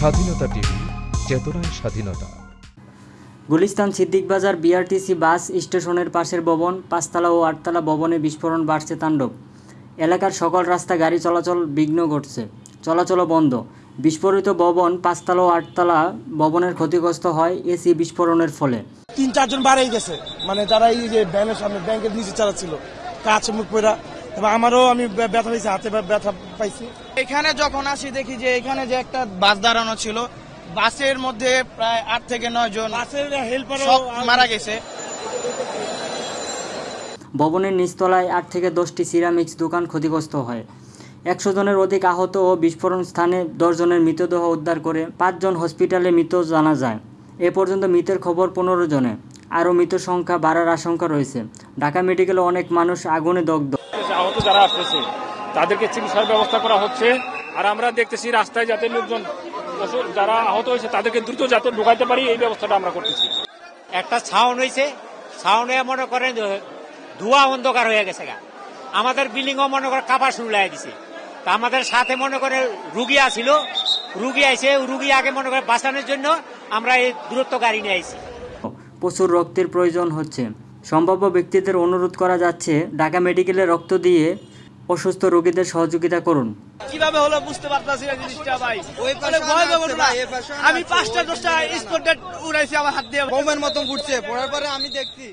স্বাধীনতা টিভি চেতনায় স্বাধীনতা। গুলিস্তান সিদ্দিক বাজার বিআরটিসি বাস স্টেশনের পাশের ভবন পাঁচতলা ও আটতলা ভবনে বিস্ফোরণ বাড়ছে তাণ্ডব। এলাকার সকল রাস্তা গাড়ি চলাচল বিঘ্ন ঘটছে। চলাচলও বন্ধ। বিস্ফোরিত ভবন পাঁচতলা ও আটতলা ভবনের ক্ষতিগ্রস্ত হয় এসি বিস্ফোরণের ফলে। তিন চারজন বাড়াই গেছে। মানে যারা এই যে ব্যানের সামনে ব্যাংকের নিচে চালাচ্ছিল কাজ মুখ পড়া এবং আমারও আমি ব্যথা পাইছি হাতে ব্যথা পাইছি। এখানে যখন আসি দেখি যে এখানে যে একটা বাস দাঁড়ানো ছিল বাসের মধ্যে প্রায় আট থেকে নয় জন বাসের হেল্পারও মারা গেছে। ভবনের নিচতলায় আট থেকে দশটি সিরামিক্স দোকান ক্ষতিগ্রস্ত হয়। একশো জনের অধিক আহত ও বিস্ফোরণ স্থানে দশজনের মৃতদেহ উদ্ধার করে পাঁচজন হসপিটালে মৃত জানা যায়। এ পর্যন্ত মৃতের খবর পনেরো জনে। আরও মৃত সংখ্যা বাড়ার আশঙ্কা রয়েছে। ঢাকা মেডিকেলে অনেক মানুষ আগুনে দগ্ধ। আহত যারা আসতেছে তাদেরকে চিকিৎসার ব্যবস্থা করা হচ্ছে। আর আমরা দেখতেছি রাস্তায় যাতে লোকজন যারা আহত হয়েছে তাদেরকে দ্রুত যাতে ঢুকাইতে পারি এই ব্যবস্থাটা আমরা করতেছি। একটা ছাউন হয়েছে ছাউনে মনে করেন ধোয়া অন্ধকার হয়ে গেছে গা। আমাদের বিল্ডিংও মনে করে কাপা শুরু লাগিয়ে দিছে। তা আমাদের সাথে মনে করে রুগী আসিল রুগী আইছে রুগী আগে মনে করে বাঁচানোর জন্য আমরা এই দূরত্ব গাড়ি নিয়ে আইছি। প্রচুর রক্তের প্রয়োজন হচ্ছে। সম্ভাব্য ব্যক্তিদের অনুরোধ করা যাচ্ছে ঢাকা মেডিকেলে রক্ত দিয়ে অসুস্থ রোগীদের সহযোগিতা করুন। কীভাবে হলো বুঝতে পারতাছি না জিনিসটা ভাই। অনেক ভয় পাবো না। আমি পাঁচটা দশটা স্পট উড়াইছি আমার হাত দিয়ে। বোমের মতন ঘুরছে পড়ার পরে আমি দেখছি।